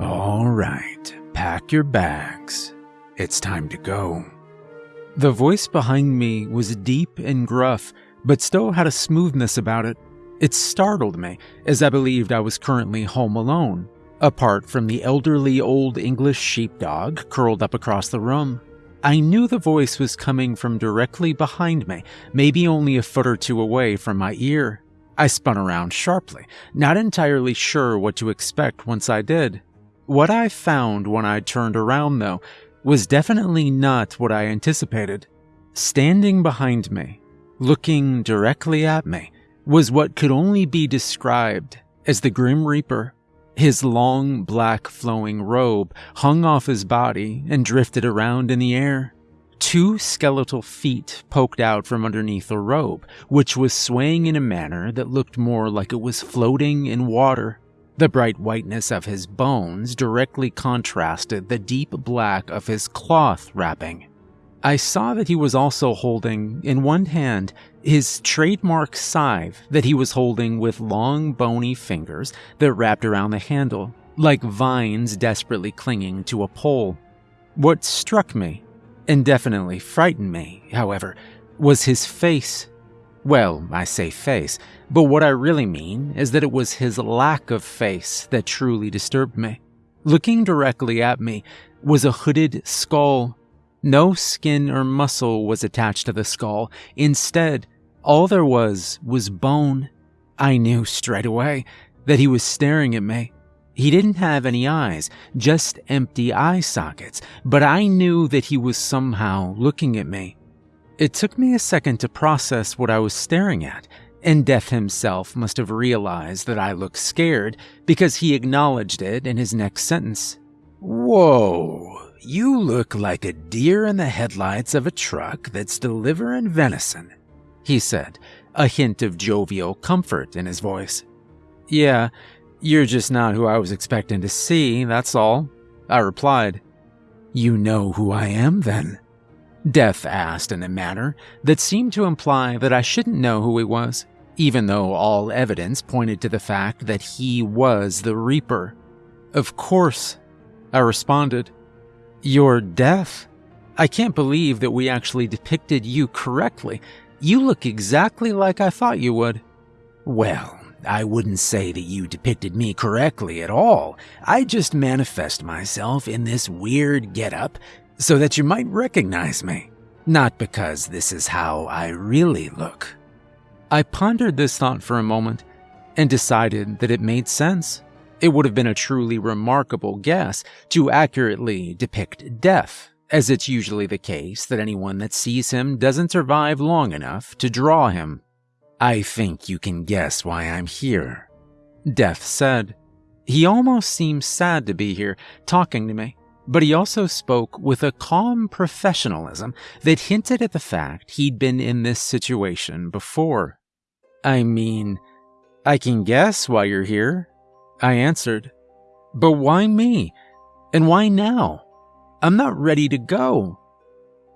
All right, pack your bags. It's time to go. The voice behind me was deep and gruff, but still had a smoothness about it. It startled me, as I believed I was currently home alone, apart from the elderly old English sheepdog curled up across the room. I knew the voice was coming from directly behind me, maybe only a foot or two away from my ear. I spun around sharply, not entirely sure what to expect once I did. What I found when I turned around, though, was definitely not what I anticipated. Standing behind me, looking directly at me, was what could only be described as the Grim Reaper. His long, black, flowing robe hung off his body and drifted around in the air. Two skeletal feet poked out from underneath the robe, which was swaying in a manner that looked more like it was floating in water. The bright whiteness of his bones directly contrasted the deep black of his cloth wrapping. I saw that he was also holding, in one hand, his trademark scythe that he was holding with long, bony fingers that wrapped around the handle, like vines desperately clinging to a pole. What struck me, and definitely frightened me, however, was his face. Well, I say face, but what I really mean is that it was his lack of face that truly disturbed me. Looking directly at me was a hooded skull. No skin or muscle was attached to the skull. Instead, all there was was bone. I knew straight away that he was staring at me. He didn't have any eyes, just empty eye sockets, but I knew that he was somehow looking at me. It took me a second to process what I was staring at, and Death himself must have realized that I looked scared because he acknowledged it in his next sentence. Whoa, you look like a deer in the headlights of a truck that's delivering venison, he said, a hint of jovial comfort in his voice. Yeah, you're just not who I was expecting to see, that's all, I replied. You know who I am, then? Death asked in a manner that seemed to imply that I shouldn't know who he was, even though all evidence pointed to the fact that he was the Reaper. Of course, I responded. You're Death? I can't believe that we actually depicted you correctly. You look exactly like I thought you would. Well, I wouldn't say that you depicted me correctly at all. I just manifest myself in this weird getup so that you might recognize me, not because this is how I really look. I pondered this thought for a moment and decided that it made sense. It would have been a truly remarkable guess to accurately depict death, as it's usually the case that anyone that sees him doesn't survive long enough to draw him. I think you can guess why I'm here, Death said. He almost seems sad to be here, talking to me but he also spoke with a calm professionalism that hinted at the fact he'd been in this situation before. I mean, I can guess why you're here, I answered. But why me? And why now? I'm not ready to go.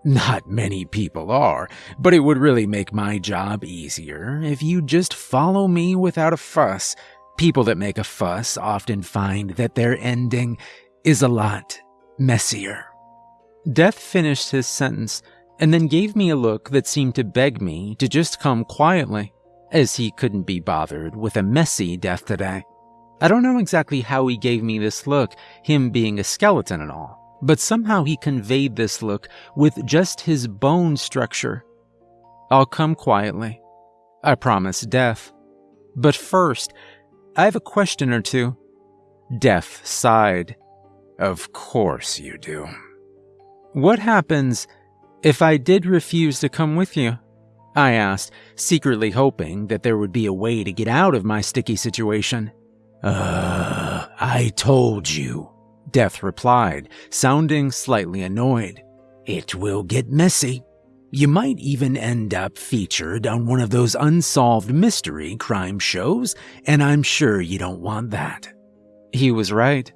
Not many people are, but it would really make my job easier if you just follow me without a fuss. People that make a fuss often find that their ending is a lot messier. Death finished his sentence and then gave me a look that seemed to beg me to just come quietly, as he couldn't be bothered with a messy death today. I don't know exactly how he gave me this look, him being a skeleton and all, but somehow he conveyed this look with just his bone structure. I'll come quietly. I promise Death. But first, I have a question or two. Death sighed of course you do. What happens if I did refuse to come with you? I asked, secretly hoping that there would be a way to get out of my sticky situation. Uh, I told you, Death replied, sounding slightly annoyed. It will get messy. You might even end up featured on one of those unsolved mystery crime shows, and I'm sure you don't want that. He was right.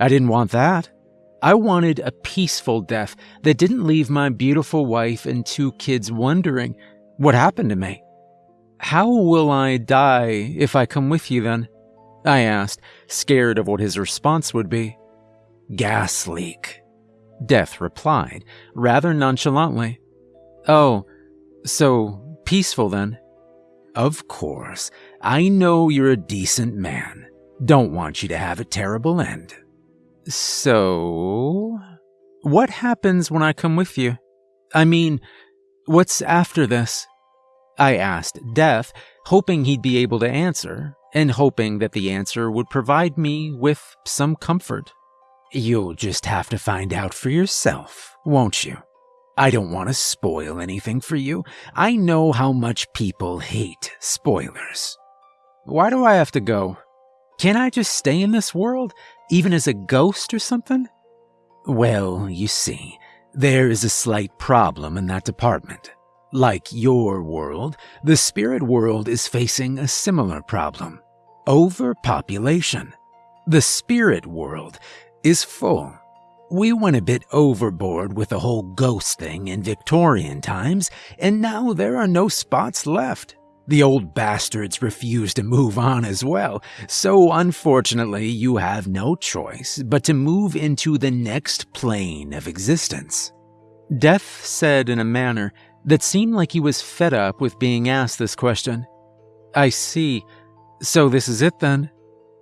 I didn't want that. I wanted a peaceful death that didn't leave my beautiful wife and two kids wondering what happened to me. How will I die if I come with you then? I asked, scared of what his response would be. Gas leak. Death replied, rather nonchalantly. Oh, so peaceful then? Of course. I know you're a decent man. Don't want you to have a terrible end. So, what happens when I come with you? I mean, what's after this? I asked Death, hoping he'd be able to answer, and hoping that the answer would provide me with some comfort. You'll just have to find out for yourself, won't you? I don't want to spoil anything for you. I know how much people hate spoilers. Why do I have to go? Can't I just stay in this world, even as a ghost or something? Well, you see, there is a slight problem in that department. Like your world, the spirit world is facing a similar problem overpopulation. The spirit world is full. We went a bit overboard with the whole ghost thing in Victorian times, and now there are no spots left. The old bastards refuse to move on as well, so unfortunately you have no choice but to move into the next plane of existence. Death said in a manner that seemed like he was fed up with being asked this question. I see. So this is it then?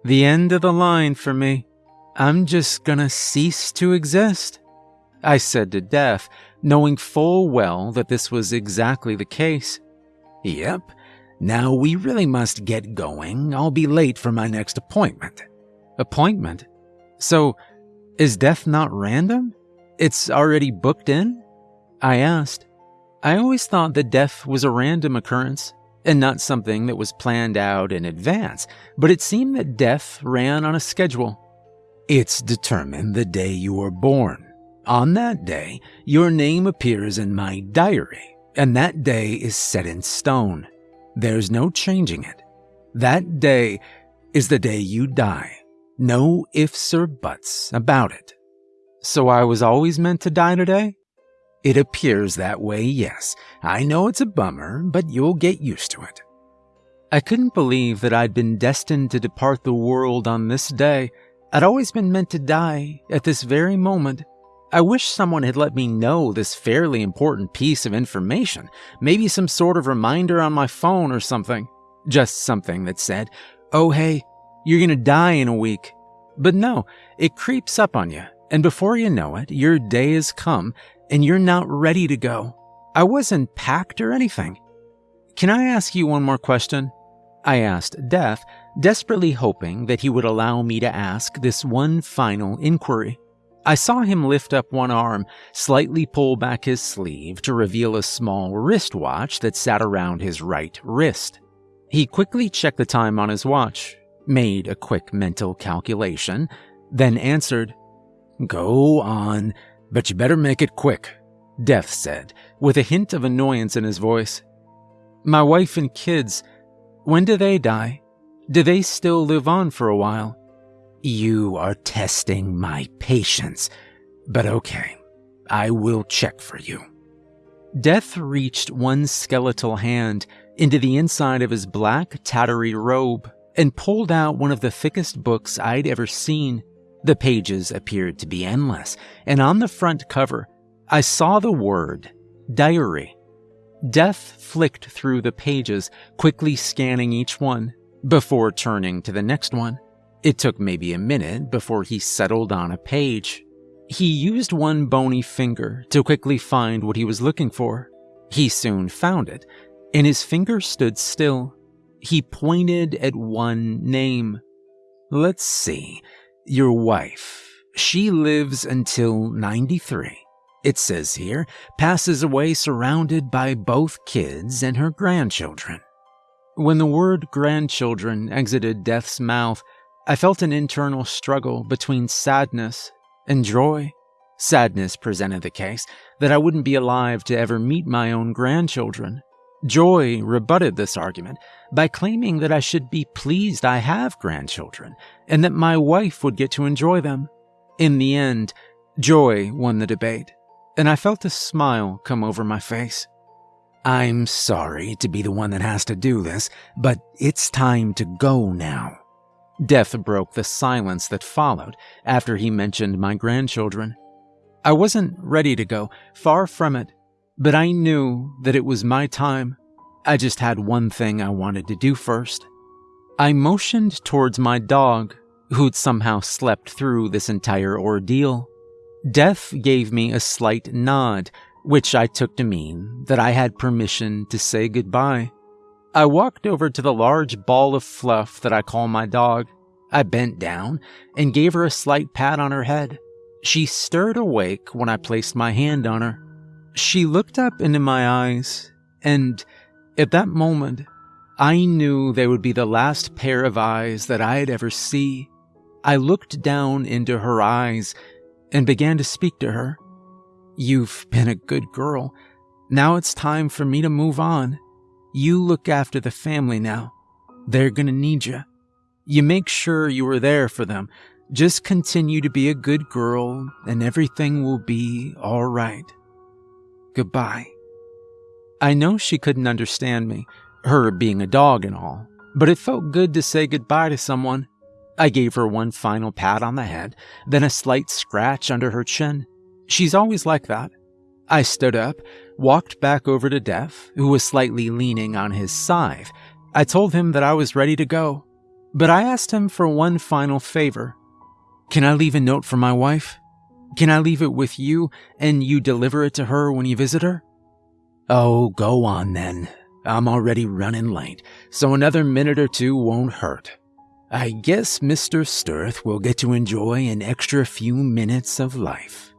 The end of the line for me. I'm just gonna cease to exist. I said to Death, knowing full well that this was exactly the case. Yep. Now we really must get going. I'll be late for my next appointment. Appointment? So, is death not random? It's already booked in? I asked. I always thought that death was a random occurrence and not something that was planned out in advance, but it seemed that death ran on a schedule. It's determined the day you were born. On that day, your name appears in my diary, and that day is set in stone. There's no changing it. That day is the day you die. No ifs or buts about it. So I was always meant to die today? It appears that way, yes. I know it's a bummer, but you'll get used to it. I couldn't believe that I'd been destined to depart the world on this day I'd always been meant to die at this very moment. I wish someone had let me know this fairly important piece of information, maybe some sort of reminder on my phone or something. Just something that said, oh hey, you're gonna die in a week. But no, it creeps up on you, and before you know it, your day has come and you're not ready to go. I wasn't packed or anything. Can I ask you one more question? I asked Death, desperately hoping that he would allow me to ask this one final inquiry. I saw him lift up one arm, slightly pull back his sleeve to reveal a small wristwatch that sat around his right wrist. He quickly checked the time on his watch, made a quick mental calculation, then answered, Go on, but you better make it quick, Death said, with a hint of annoyance in his voice. My wife and kids, when do they die? Do they still live on for a while? You are testing my patience, but okay, I will check for you. Death reached one skeletal hand into the inside of his black, tattery robe and pulled out one of the thickest books I'd ever seen. The pages appeared to be endless, and on the front cover, I saw the word diary. Death flicked through the pages, quickly scanning each one, before turning to the next one. It took maybe a minute before he settled on a page. He used one bony finger to quickly find what he was looking for. He soon found it, and his finger stood still. He pointed at one name. Let's see. Your wife. She lives until 93 it says here, passes away surrounded by both kids and her grandchildren. When the word grandchildren exited Death's mouth, I felt an internal struggle between sadness and joy. Sadness presented the case that I wouldn't be alive to ever meet my own grandchildren. Joy rebutted this argument by claiming that I should be pleased I have grandchildren and that my wife would get to enjoy them. In the end, joy won the debate and I felt a smile come over my face. I'm sorry to be the one that has to do this, but it's time to go now. Death broke the silence that followed after he mentioned my grandchildren. I wasn't ready to go, far from it, but I knew that it was my time. I just had one thing I wanted to do first. I motioned towards my dog, who'd somehow slept through this entire ordeal. Death gave me a slight nod, which I took to mean that I had permission to say goodbye. I walked over to the large ball of fluff that I call my dog. I bent down and gave her a slight pat on her head. She stirred awake when I placed my hand on her. She looked up into my eyes, and at that moment, I knew they would be the last pair of eyes that I'd ever see. I looked down into her eyes and began to speak to her. You've been a good girl. Now it's time for me to move on. You look after the family now. They're gonna need you. You make sure you are there for them just continue to be a good girl and everything will be all right. Goodbye. I know she couldn't understand me, her being a dog and all, but it felt good to say goodbye to someone. I gave her one final pat on the head, then a slight scratch under her chin. She's always like that. I stood up, walked back over to Death, who was slightly leaning on his scythe. I told him that I was ready to go, but I asked him for one final favor. Can I leave a note for my wife? Can I leave it with you and you deliver it to her when you visit her? Oh, go on then. I'm already running late, so another minute or two won't hurt. I guess Mr. Stirth will get to enjoy an extra few minutes of life.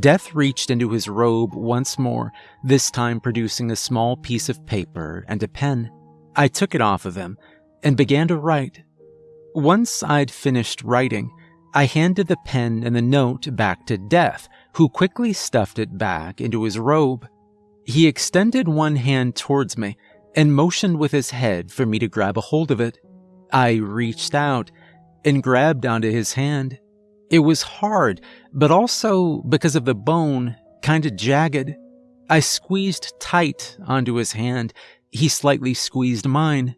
Death reached into his robe once more, this time producing a small piece of paper and a pen. I took it off of him and began to write. Once I'd finished writing, I handed the pen and the note back to Death, who quickly stuffed it back into his robe. He extended one hand towards me and motioned with his head for me to grab a hold of it. I reached out and grabbed onto his hand. It was hard, but also, because of the bone, kinda jagged. I squeezed tight onto his hand. He slightly squeezed mine.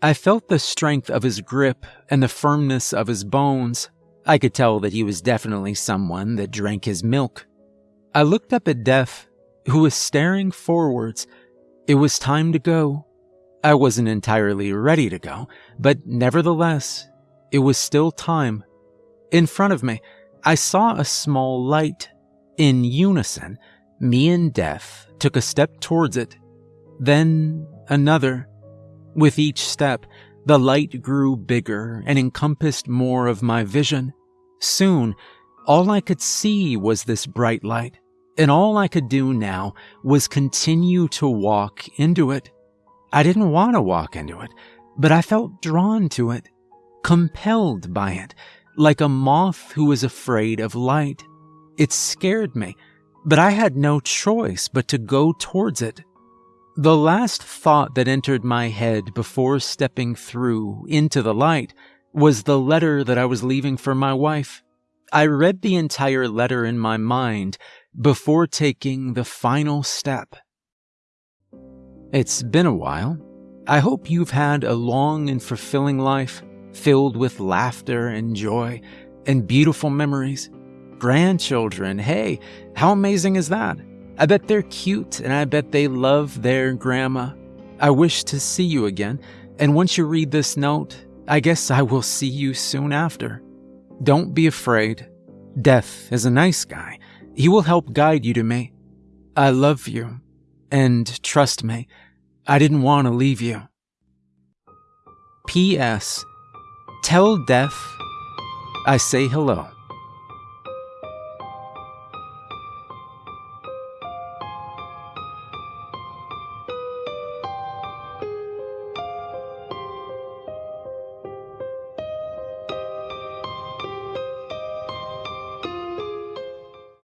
I felt the strength of his grip and the firmness of his bones. I could tell that he was definitely someone that drank his milk. I looked up at Death, who was staring forwards. It was time to go. I wasn't entirely ready to go, but nevertheless, it was still time. In front of me, I saw a small light. In unison, me and Death took a step towards it, then another. With each step, the light grew bigger and encompassed more of my vision. Soon, all I could see was this bright light, and all I could do now was continue to walk into it. I didn't want to walk into it, but I felt drawn to it, compelled by it, like a moth who is afraid of light. It scared me, but I had no choice but to go towards it. The last thought that entered my head before stepping through into the light was the letter that I was leaving for my wife. I read the entire letter in my mind before taking the final step. It's been a while. I hope you've had a long and fulfilling life filled with laughter and joy and beautiful memories. Grandchildren, hey, how amazing is that? I bet they're cute and I bet they love their grandma. I wish to see you again, and once you read this note, I guess I will see you soon after. Don't be afraid. Death is a nice guy. He will help guide you to me. I love you. And trust me, I didn't want to leave you. P.S. Tell Death I say hello.